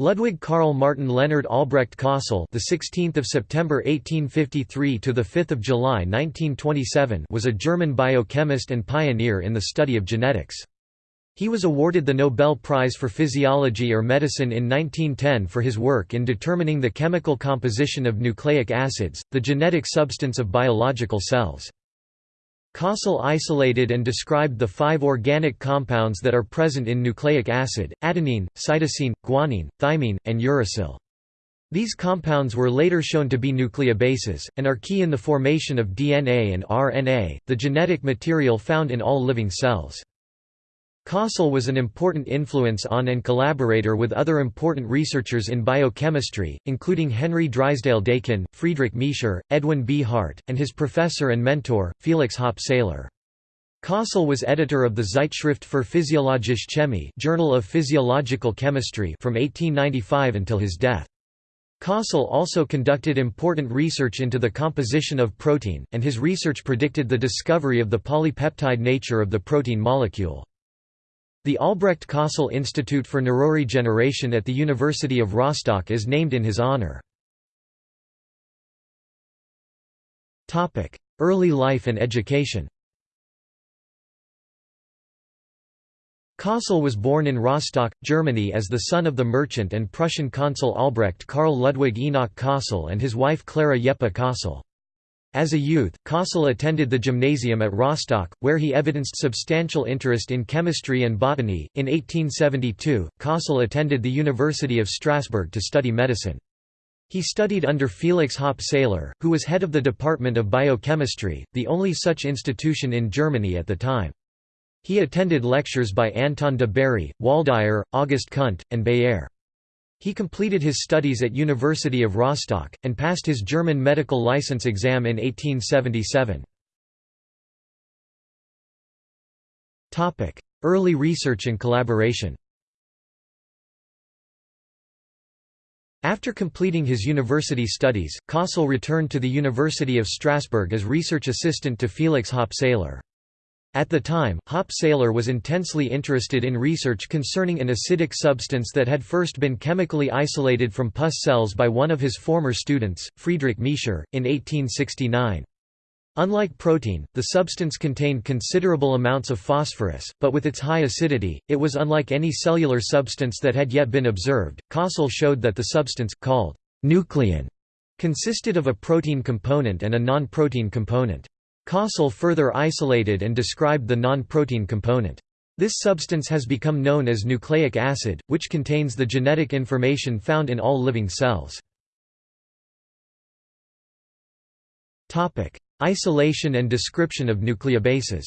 Ludwig Karl Martin Leonard Albrecht Kossel, the 16th of September 1853 to the 5th of July 1927, was a German biochemist and pioneer in the study of genetics. He was awarded the Nobel Prize for Physiology or Medicine in 1910 for his work in determining the chemical composition of nucleic acids, the genetic substance of biological cells. Kossel isolated and described the five organic compounds that are present in nucleic acid, adenine, cytosine, guanine, thymine, and uracil. These compounds were later shown to be nucleobases, and are key in the formation of DNA and RNA, the genetic material found in all living cells. Kossel was an important influence on and collaborator with other important researchers in biochemistry, including Henry Drysdale-Dakin, Friedrich Miescher, Edwin B. Hart, and his professor and mentor, Felix Hoppe-Seyler. Kossel was editor of the Zeitschrift für Physiologische Chemie Journal of Physiological Chemistry from 1895 until his death. Kossel also conducted important research into the composition of protein, and his research predicted the discovery of the polypeptide nature of the protein molecule. The Albrecht Kossel Institute for Neuroregeneration at the University of Rostock is named in his honor. Early life and education Kossel was born in Rostock, Germany as the son of the merchant and Prussian consul Albrecht Karl Ludwig Enoch Kossel and his wife Clara Jeppe Kossel. As a youth, Kossel attended the gymnasium at Rostock, where he evidenced substantial interest in chemistry and botany. In 1872, Kossel attended the University of Strasbourg to study medicine. He studied under Felix Hoppe-Seyler, who was head of the Department of Biochemistry, the only such institution in Germany at the time. He attended lectures by Anton de Bary, Waldeyer, August Kundt, and Baeyer. He completed his studies at University of Rostock, and passed his German medical license exam in 1877. Early research and collaboration After completing his university studies, Kossel returned to the University of Strasbourg as research assistant to Felix Hoppe-Seyler. At the time, Hoppe-Seyler was intensely interested in research concerning an acidic substance that had first been chemically isolated from pus cells by one of his former students, Friedrich Miescher, in 1869. Unlike protein, the substance contained considerable amounts of phosphorus, but with its high acidity, it was unlike any cellular substance that had yet been observed. Kossel showed that the substance, called nuclein, consisted of a protein component and a non-protein component. Kossel further isolated and described the non-protein component. This substance has become known as nucleic acid, which contains the genetic information found in all living cells. Isolation and description of nucleobases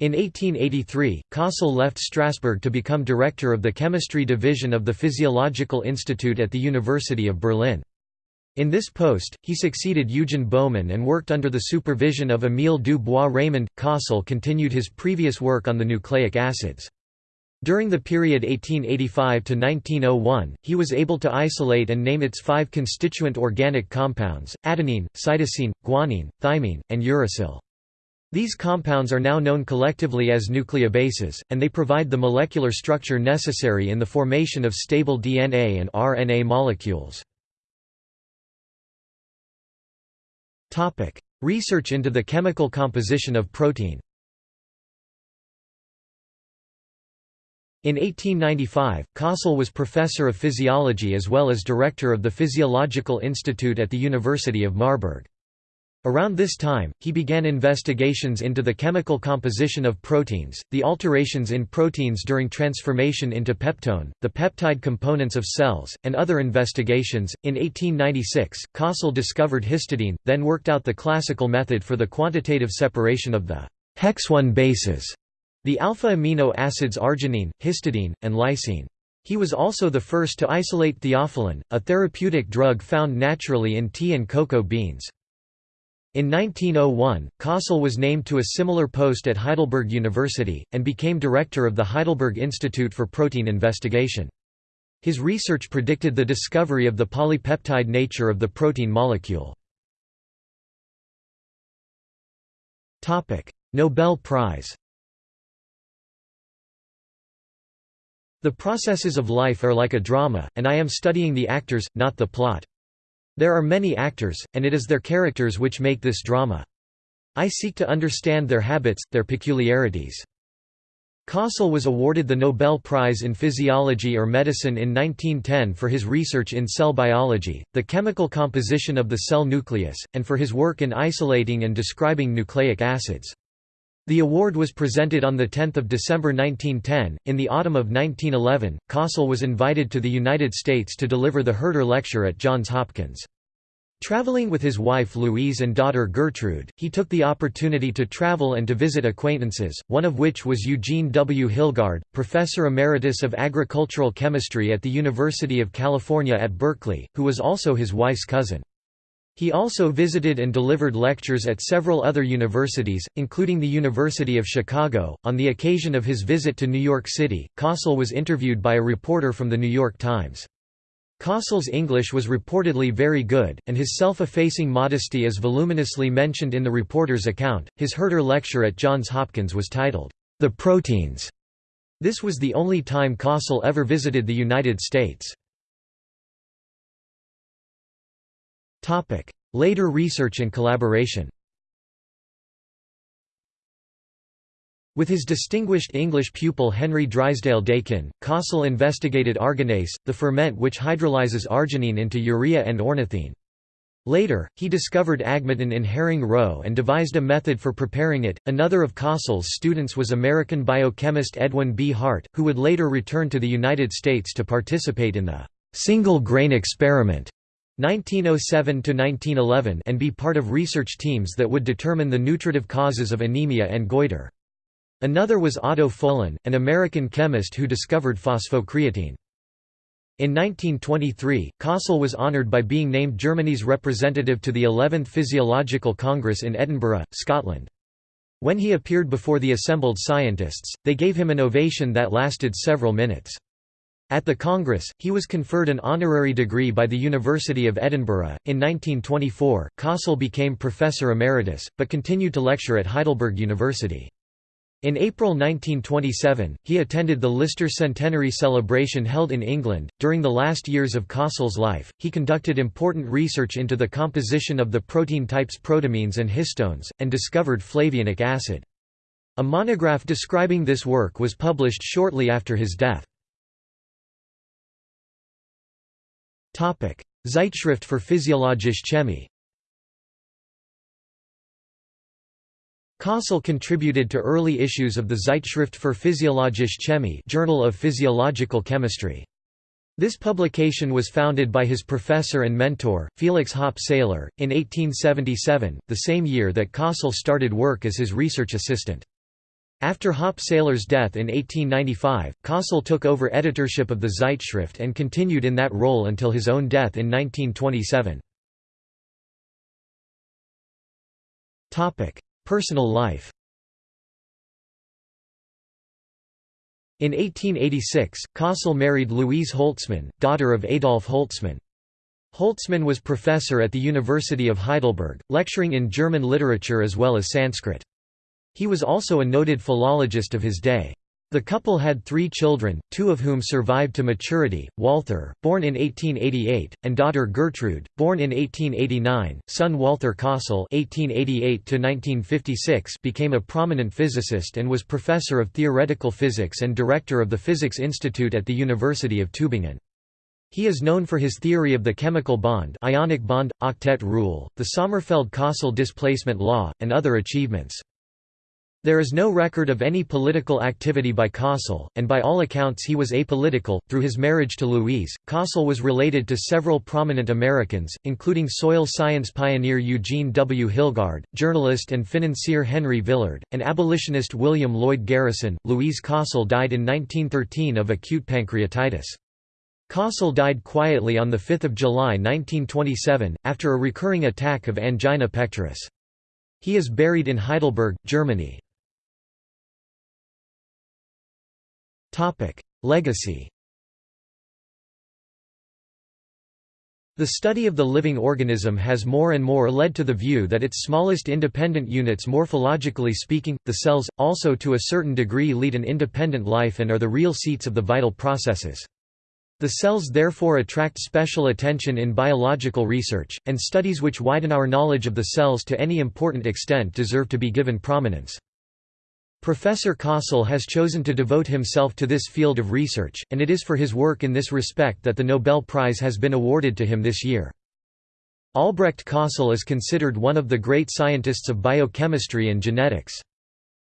In 1883, Kossel left Strasbourg to become director of the chemistry division of the Physiological Institute at the University of Berlin. In this post, he succeeded Eugen Baumann and worked under the supervision of Émile du Bois Reymond. Kossel continued his previous work on the nucleic acids. During the period 1885 to 1901, he was able to isolate and name its five constituent organic compounds, adenine, cytosine, guanine, thymine, and uracil. These compounds are now known collectively as nucleobases, and they provide the molecular structure necessary in the formation of stable DNA and RNA molecules. Research into the chemical composition of protein In 1895, Kossel was professor of physiology as well as director of the Physiological Institute at the University of Marburg. Around this time, he began investigations into the chemical composition of proteins, the alterations in proteins during transformation into peptone, the peptide components of cells, and other investigations. In 1896, Kossel discovered histidine, then worked out the classical method for the quantitative separation of the hexone bases, the alpha amino acids arginine, histidine, and lysine. He was also the first to isolate theophylline, a therapeutic drug found naturally in tea and cocoa beans. In 1901, Kossel was named to a similar post at Heidelberg University, and became director of the Heidelberg Institute for Protein Investigation. His research predicted the discovery of the polypeptide nature of the protein molecule. Nobel Prize The processes of life are like a drama, and I am studying the actors, not the plot. There are many actors, and it is their characters which make this drama. I seek to understand their habits, their peculiarities. Kossel was awarded the Nobel Prize in Physiology or Medicine in 1910 for his research in cell biology, the chemical composition of the cell nucleus, and for his work in isolating and describing nucleic acids. The award was presented on 10 December 1910. In the autumn of 1911, Kossel was invited to the United States to deliver the Herter Lecture at Johns Hopkins. Traveling with his wife Louise and daughter Gertrude, he took the opportunity to travel and to visit acquaintances, one of which was Eugene W. Hilgard, professor emeritus of agricultural chemistry at the University of California at Berkeley, who was also his wife's cousin. He also visited and delivered lectures at several other universities, including the University of Chicago. On the occasion of his visit to New York City, Kossel was interviewed by a reporter from The New York Times. Kossel's English was reportedly very good, and his self-effacing modesty is voluminously mentioned in the reporter's account. His Herter lecture at Johns Hopkins was titled, The Proteins. This was the only time Kossel ever visited the United States. Later research and collaboration With his distinguished English pupil Henry Drysdale Dakin, Kossel investigated arginase, the ferment which hydrolyzes arginine into urea and ornithine. Later, he discovered agmatin in herring roe and devised a method for preparing it. Another of Kossel's students was American biochemist Edwin B. Hart, who would later return to the United States to participate in the single grain experiment 1907–1911 and be part of research teams that would determine the nutritive causes of anemia and goiter. Another was Otto Folin, an American chemist who discovered phosphocreatine. In 1923, Kossel was honoured by being named Germany's representative to the 11th Physiological Congress in Edinburgh, Scotland. When he appeared before the assembled scientists, they gave him an ovation that lasted several minutes. At the Congress, he was conferred an honorary degree by the University of Edinburgh. In 1924, Kossel became professor emeritus, but continued to lecture at Heidelberg University. In April 1927, he attended the Lister Centenary celebration held in England. During the last years of Kossel's life, he conducted important research into the composition of the protein types protamines and histones, and discovered flavianic acid. A monograph describing this work was published shortly after his death. Zeitschrift für Physiologische Chemie Kossel contributed to early issues of the Zeitschrift für Physiologische Chemie Journal of Physiological Chemistry. This publication was founded by his professor and mentor, Felix Hoppe-Seyler, in 1877, the same year that Kossel started work as his research assistant. After Hoppe-Seyler's death in 1895, Kossel took over editorship of the Zeitschrift and continued in that role until his own death in 1927. Personal life In 1886, Kossel married Louise Holtzmann, daughter of Adolf Holtzmann. Holtzmann was professor at the University of Heidelberg, lecturing in German literature as well as Sanskrit. He was also a noted philologist of his day. The couple had three children, two of whom survived to maturity, Walther, born in 1888, and daughter Gertrude, born in 1889. Son Walther Kossel (1888–1956) became a prominent physicist and was professor of theoretical physics and director of the Physics Institute at the University of Tübingen. He is known for his theory of the chemical bond ionic bond, octet rule, the Sommerfeld-Kossel displacement law, and other achievements. There is no record of any political activity by Kossel, and by all accounts he was apolitical. Through his marriage to Louise, Kossel was related to several prominent Americans, including soil science pioneer Eugene W. Hilgard, journalist and financier Henry Villard, and abolitionist William Lloyd Garrison. Louise Kossel died in 1913 of acute pancreatitis. Kossel died quietly on 5 July 1927, after a recurring attack of angina pectoris. He is buried in Heidelberg, Germany. Legacy The study of the living organism has more and more led to the view that its smallest independent units morphologically speaking, the cells, also to a certain degree lead an independent life and are the real seats of the vital processes. The cells therefore attract special attention in biological research, and studies which widen our knowledge of the cells to any important extent deserve to be given prominence. Professor Kossel has chosen to devote himself to this field of research, and it is for his work in this respect that the Nobel Prize has been awarded to him this year. Albrecht Kossel is considered one of the great scientists of biochemistry and genetics.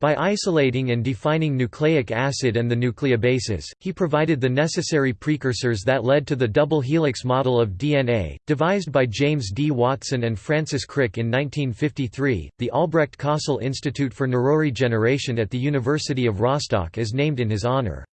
By isolating and defining nucleic acid and the nucleobases, he provided the necessary precursors that led to the double helix model of DNA, devised by James D. Watson and Francis Crick in 1953. The Albrecht Kossel Institute for Neuroregeneration at the University of Rostock is named in his honor.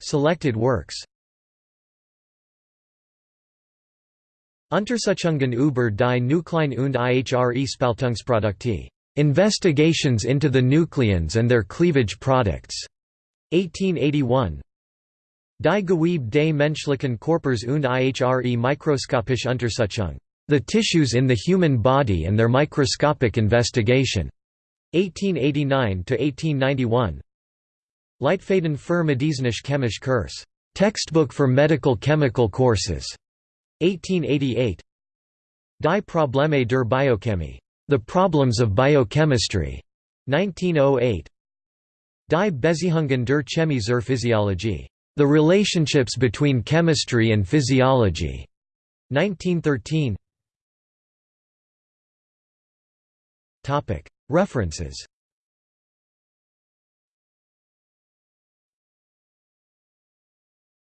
Selected works Untersuchungen über die Nuklein und ihre Spaltungsprodukte. Investigations into the nucleons and their cleavage products. 1881. Die Gewebe des menschlichen Körpers und ihre mikroskopische Untersuchung. The Tissues in the Human Body and Their Microscopic Investigation. 1889–1891 Leitfaden für medizinische chemische Kurs. Textbook for medical chemical courses. 1888 Die Probleme der Biochemie. The Problems of Biochemistry. 1908 Die Beziehungen der Chemie zur Physiologie. The Relationships Between Chemistry and Physiology. 1913 References